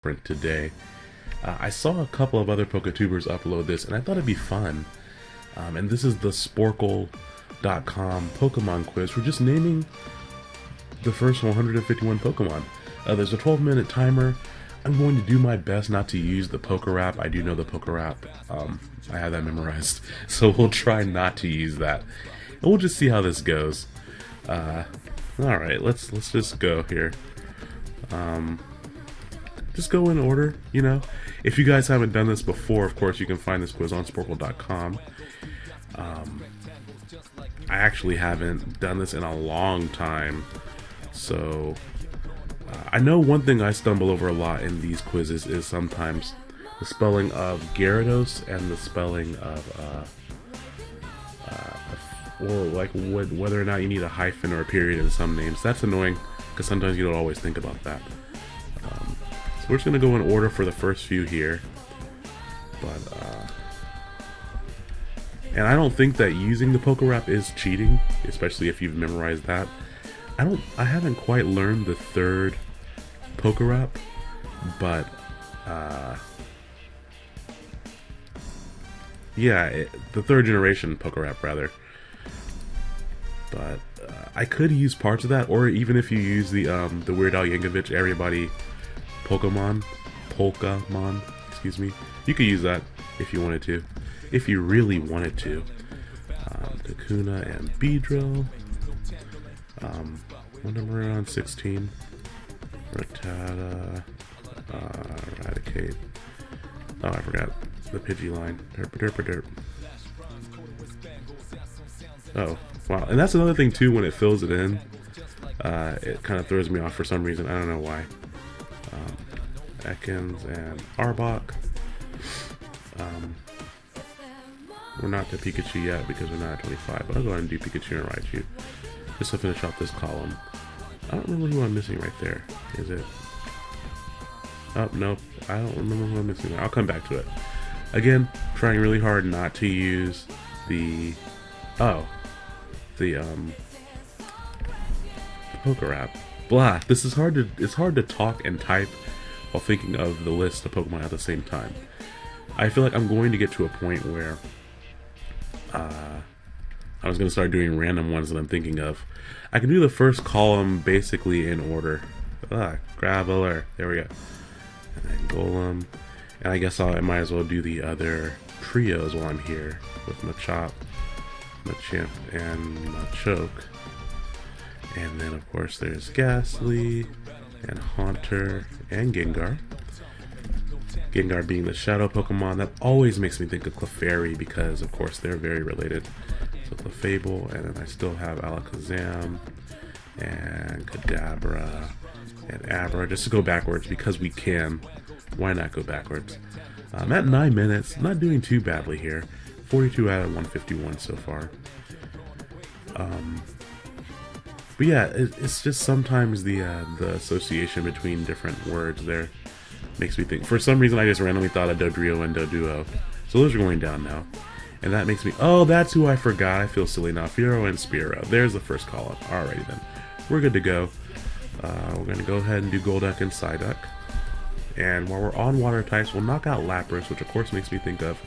different today. Uh, I saw a couple of other PokeTubers upload this, and I thought it'd be fun. Um, and this is the Sporcle.com Pokemon quiz. We're just naming the first 151 Pokemon. Uh, there's a 12 minute timer. I'm going to do my best not to use the Pokerap. I do know the Pokerap. Um, I have that memorized. So we'll try not to use that. And we'll just see how this goes. Uh, Alright, let's let's just go here. Um, just go in order, you know. If you guys haven't done this before, of course, you can find this quiz on Sporcle.com. Um, I actually haven't done this in a long time, so uh, I know one thing I stumble over a lot in these quizzes is sometimes the spelling of Gyarados and the spelling of, uh, uh, or like whether or not you need a hyphen or a period in some names. That's annoying because sometimes you don't always think about that. We're just gonna go in order for the first few here, but uh, and I don't think that using the Pokerap is cheating, especially if you've memorized that. I don't I haven't quite learned the third Pokerap, but uh yeah, it, the third generation Pokerap rather. But uh, I could use parts of that, or even if you use the um, the Weird Al Yankovic Everybody Pokemon, Pokemon, excuse me, you could use that if you wanted to, if you really wanted to. Um, Kakuna and Beedrill. Um, what number on 16? Rattata, uh, Raticate. Oh, I forgot the Pidgey line. Derp, derp, derp. Oh, wow. And that's another thing, too, when it fills it in. Uh, it kind of throws me off for some reason. I don't know why. Ekans and Arbok. Um, we're not to Pikachu yet because we're not at 25, but I'll go ahead and do Pikachu and Raichu just to finish off this column. I don't remember who I'm missing right there. Is it? Oh, nope. I don't remember who I'm missing. I'll come back to it. Again, trying really hard not to use the... Oh. The, um... Pokerap. Blah. This is hard to... It's hard to talk and type while thinking of the list of Pokemon at the same time. I feel like I'm going to get to a point where... Uh, I was going to start doing random ones that I'm thinking of. I can do the first column basically in order. Ah, Graveler. There we go. And then Golem. And I guess I'll, I might as well do the other trios while I'm here with Machop, Machamp, and Machoke. And then, of course, there's Gastly, and Haunter, and Gengar. Gengar being the shadow Pokemon, that always makes me think of Clefairy because, of course, they're very related. So Clefable, and then I still have Alakazam, and Kadabra, and Abra, just to go backwards because we can. Why not go backwards? I'm at 9 minutes, not doing too badly here. 42 out of 151 so far. Um, but yeah, it, it's just sometimes the uh, the association between different words there makes me think. For some reason, I just randomly thought of Dodrio and Doduo. So those are going down now. And that makes me... Oh, that's who I forgot. I feel silly now. Fearow and Spearow. There's the first column. Alrighty then. We're good to go. Uh, we're going to go ahead and do Golduck and Psyduck. And while we're on water types, we'll knock out Lapras, which of course makes me think of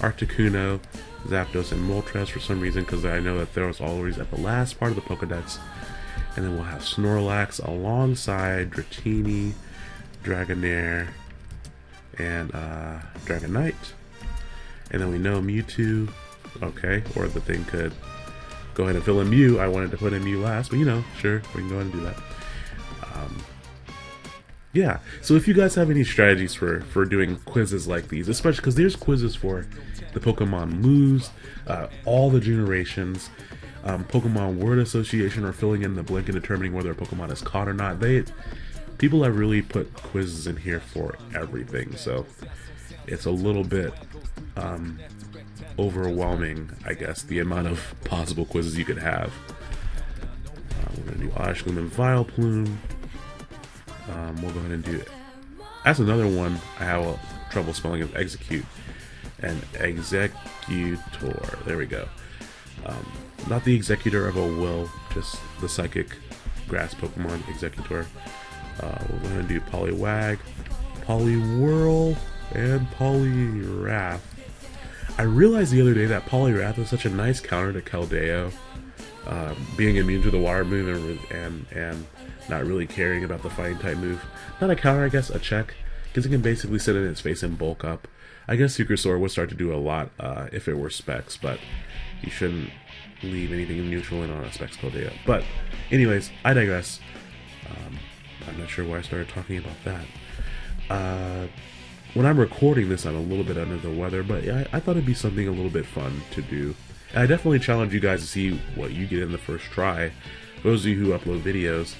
Articuno, Zapdos, and Moltres for some reason, because I know that Theros always at the last part of the Pokedex. And then we'll have Snorlax alongside Dratini, Dragonair, and uh, Dragonite. And then we know Mewtwo, okay, or the thing could go ahead and fill in Mew. I wanted to put in Mew last, but you know, sure, we can go ahead and do that. Yeah, so if you guys have any strategies for, for doing quizzes like these, especially because there's quizzes for the Pokemon moves, uh, all the generations, um, Pokemon word association, or filling in the blank and determining whether a Pokemon is caught or not. They people have really put quizzes in here for everything, so it's a little bit um, overwhelming, I guess, the amount of possible quizzes you could have. Uh, we're gonna do Ashlam and Vileplume. Um, we'll go ahead and do it. That's another one I have trouble spelling of Exeggcute and Exeggutor. There we go. Um, not the executor of a will, just the psychic grass Pokemon Exeggutor. Uh, we're going to do Poliwag, Poliwhirl and Poliwrath. I realized the other day that Poliwrath is such a nice counter to Keldeo. Um, being immune to the water move and, and, and not really caring about the fighting type move. Not a counter, I guess, a check, because it can basically sit in its face and bulk up. I guess Sword would start to do a lot uh, if it were Specs, but you shouldn't leave anything neutral in on a Specs Keldeo. But, anyways, I digress. Um, I'm not sure why I started talking about that. Uh, when I'm recording this, I'm a little bit under the weather, but I, I thought it'd be something a little bit fun to do. I definitely challenge you guys to see what you get in the first try. Those of you who upload videos,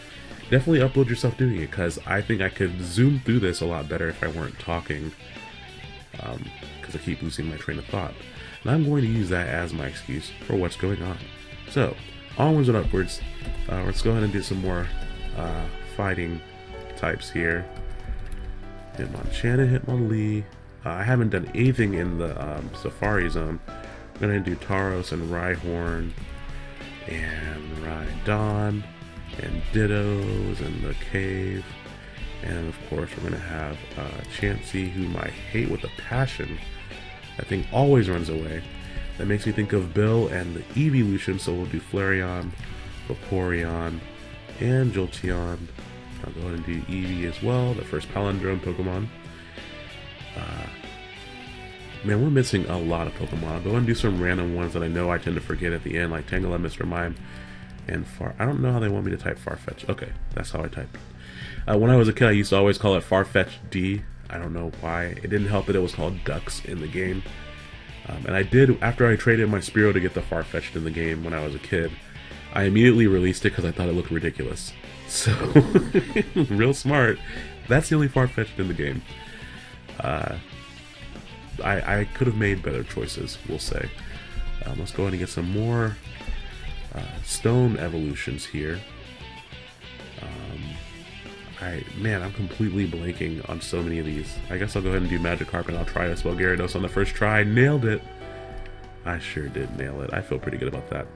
definitely upload yourself doing it, because I think I could zoom through this a lot better if I weren't talking, because um, I keep losing my train of thought. And I'm going to use that as my excuse for what's going on. So, onwards and upwards, uh, let's go ahead and do some more uh, fighting types here. Hitmonchan, Hitmonlee. Uh, I haven't done anything in the um, Safari Zone. I'm gonna do Tauros and Rhyhorn and Rhydon and Dittos and the cave. And of course, we're gonna have uh, Chansey, whom I hate with a passion. I think always runs away. That makes me think of Bill and the evolution, so we'll do Flareon, Vaporeon, and Jolteon. I'll go ahead and do Eevee as well, the first palindrome Pokemon. Uh, man, we're missing a lot of Pokemon. I'll go and do some random ones that I know I tend to forget at the end, like Tangela, Mr. Mime, and Far. I don't know how they want me to type Farfetch. Okay, that's how I type. Uh, when I was a kid, I used to always call it Farfetch D. I don't know why. It didn't help that it was called DUX in the game. Um, and I did, after I traded my Spearow to get the Farfetch'd in the game when I was a kid, I immediately released it because I thought it looked ridiculous. So, real smart. That's the only Farfetch'd in the game. Uh, I, I could have made better choices, we'll say. Um, let's go ahead and get some more uh, stone evolutions here. Um, I man, I'm completely blanking on so many of these. I guess I'll go ahead and do Magikarp and I'll try to spell Gyarados on the first try. Nailed it! I sure did nail it. I feel pretty good about that.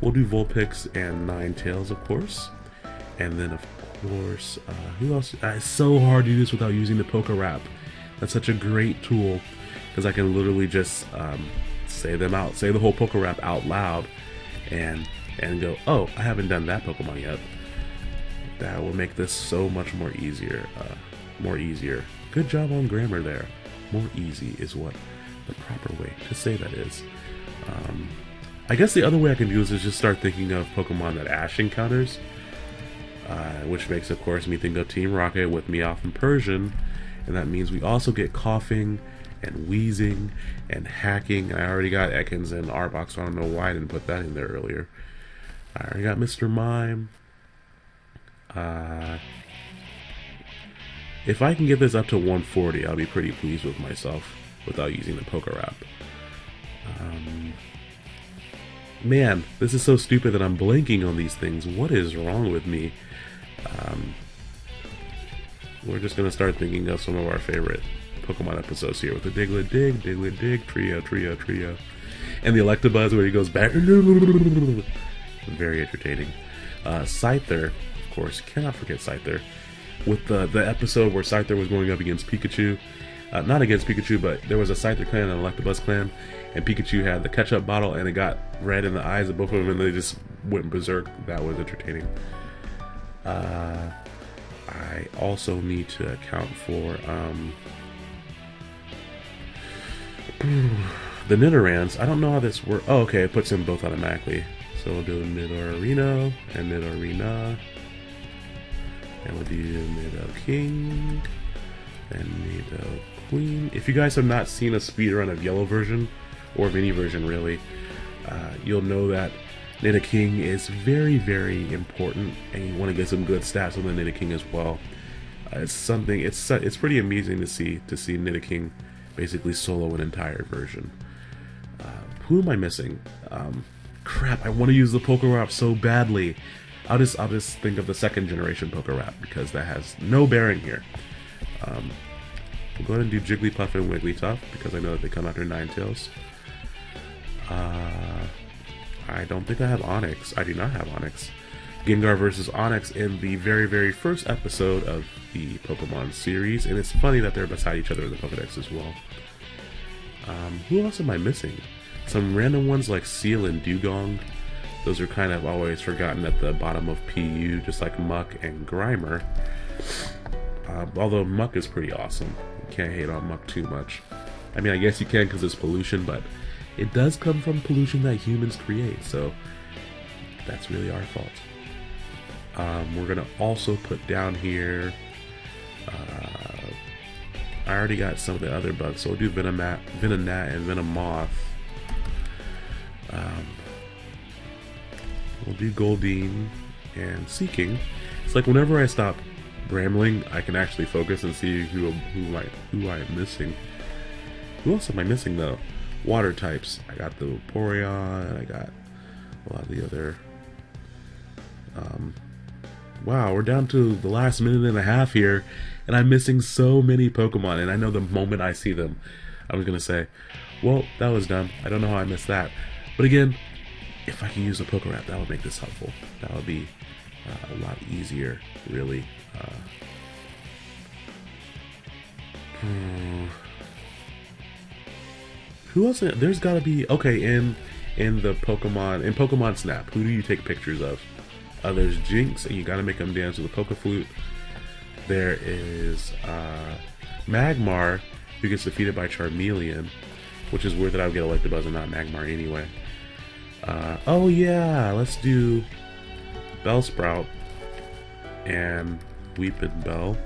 We'll do Vulpix and Ninetales, of course. And then, of course, uh, who else? Uh, it's so hard to do this without using the Pokerap. That's such a great tool because I can literally just um, say them out, say the whole Pokerap out loud, and and go, oh, I haven't done that Pokemon yet. That will make this so much more easier. Uh, more easier. Good job on grammar there. More easy is what the proper way to say that is. Um, I guess the other way I can do this is just start thinking of Pokemon that Ash encounters. Uh, which makes, of course, me think of Team Rocket with Meowth and Persian, and that means we also get Koffing and Wheezing and Hacking. I already got Ekans and Arbok, so I don't know why I didn't put that in there earlier. I already got Mr. Mime. Uh, if I can get this up to 140, I'll be pretty pleased with myself without using the Pokerap. Um, man, this is so stupid that I'm blanking on these things. What is wrong with me? Um, we're just going to start thinking of some of our favorite Pokemon episodes here with the Diglett Dig, Diglett Dig, Trio, Trio, Trio. And the Electabuzz where he goes back. Very entertaining. Uh, Scyther, of course, cannot forget Scyther. With the, the episode where Scyther was going up against Pikachu. Uh, not against Pikachu, but there was a Scyther clan and an Electabuzz clan. And Pikachu had the ketchup bottle and it got red in the eyes of both of them and they just went berserk. That was entertaining. Uh, I also need to account for um, the Nidorans. I don't know how this works. Oh, okay, it puts them both automatically. So we'll do Nidorino and Nidorina. And we'll do Nido King and Nido Queen. If you guys have not seen a speedrun of Yellow version, or of any version really, uh, you'll know that Nidoking is very, very important, and you want to get some good stats on the Nidoking as well. Uh, it's something. It's it's pretty amazing to see to see Nidoking basically solo an entire version. Uh, who am I missing? Um, crap! I want to use the Pokerap so badly. I'll just I'll just think of the second generation Pokerap because that has no bearing here. Um, we'll go ahead and do Jigglypuff and Wigglytuff because I know that they come after Ninetales. Uh, I don't think I have Onix. I do not have Onix. Gengar versus Onix in the very, very first episode of the Pokemon series, and it's funny that they're beside each other in the Pokedex as well. Um, who else am I missing? Some random ones like Seel and Dugong. Those are kind of always forgotten at the bottom of PU, just like Muk and Grimer. Uh, although Muk is pretty awesome. You can't hate on Muk too much. I mean, I guess you can because it's pollution, but it does come from pollution that humans create, so that's really our fault. Um, we're gonna also put down here. Uh, I already got some of the other bugs, so we'll do Venomat, Venonat, and Venomoth. Um, we'll do Goldeen and Seaking. It's like whenever I stop rambling, I can actually focus and see who who I who I am missing. Who else am I missing though? Water types. I got the Porygon. I got a lot of the other. Um, wow, we're down to the last minute and a half here, and I'm missing so many Pokemon. And I know the moment I see them, I'm gonna say, "Well, that was dumb. I don't know how I missed that." But again, if I can use a Pokerap, that would make this helpful. That would be uh, a lot easier, really. Uh. Who else? There's got to be okay in in the Pokemon in Pokemon Snap. Who do you take pictures of? Uh, there's Jynx, and you got to make them dance with a Poke Flute. There is uh, Magmar, who gets defeated by Charmeleon, which is weird that I would get Electabuzz and not Magmar anyway. Uh, oh yeah, let's do Bellsprout and Weepinbell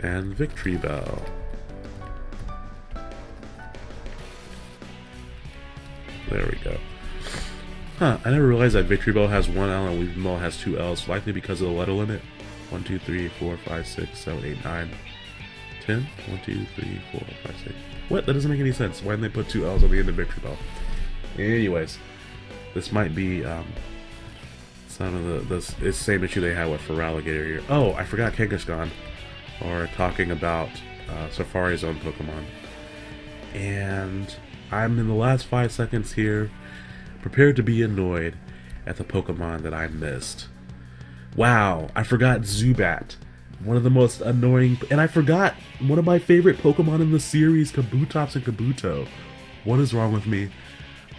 and Victreebel. There we go. Huh, I never realized that Victreebel has one L and Weepinbell has two L's, likely because of the letter limit. 1, 2, 3, 4, 5, 6, 7, 8, 9, 10. 1, 2, 3, 4, 5, 6. What? That doesn't make any sense. Why didn't they put two L's on the end of Victreebel? Anyways, this might be um, some of the, the, the same issue they had with Feraligatr here. Oh, I forgot Kangaskhan. Or talking about uh, Safari Zone Pokemon. And I'm in the last five seconds here, prepared to be annoyed at the Pokemon that I missed. Wow, I forgot Zubat. One of the most annoying, and I forgot one of my favorite Pokemon in the series, Kabutops and Kabuto. What is wrong with me?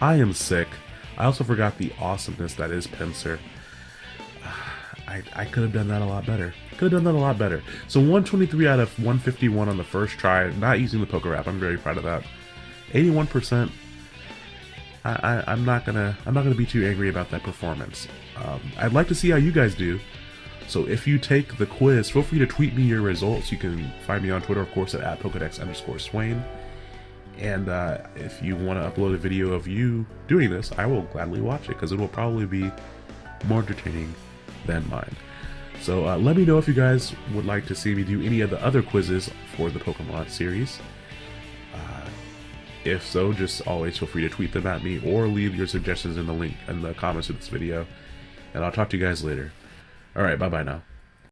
I am sick. I also forgot the awesomeness that is Pinsir. I, I could have done that a lot better. Could have done that a lot better. So 123 out of 151 on the first try, not using the Pokerap. I'm very proud of that. 81%. I, I, am not gonna I'm not gonna be too angry about that performance. Um, I'd like to see how you guys do. So if you take the quiz, feel free to tweet me your results. You can find me on Twitter, of course, at, at Pokedex underscore Swain. And uh, if you want to upload a video of you doing this, I will gladly watch it because it will probably be more entertaining than mine. So uh, let me know if you guys would like to see me do any of the other quizzes for the Pokemon series. If so, just always feel free to tweet them at me or leave your suggestions in the link in the comments of this video. And I'll talk to you guys later. Alright, bye-bye now.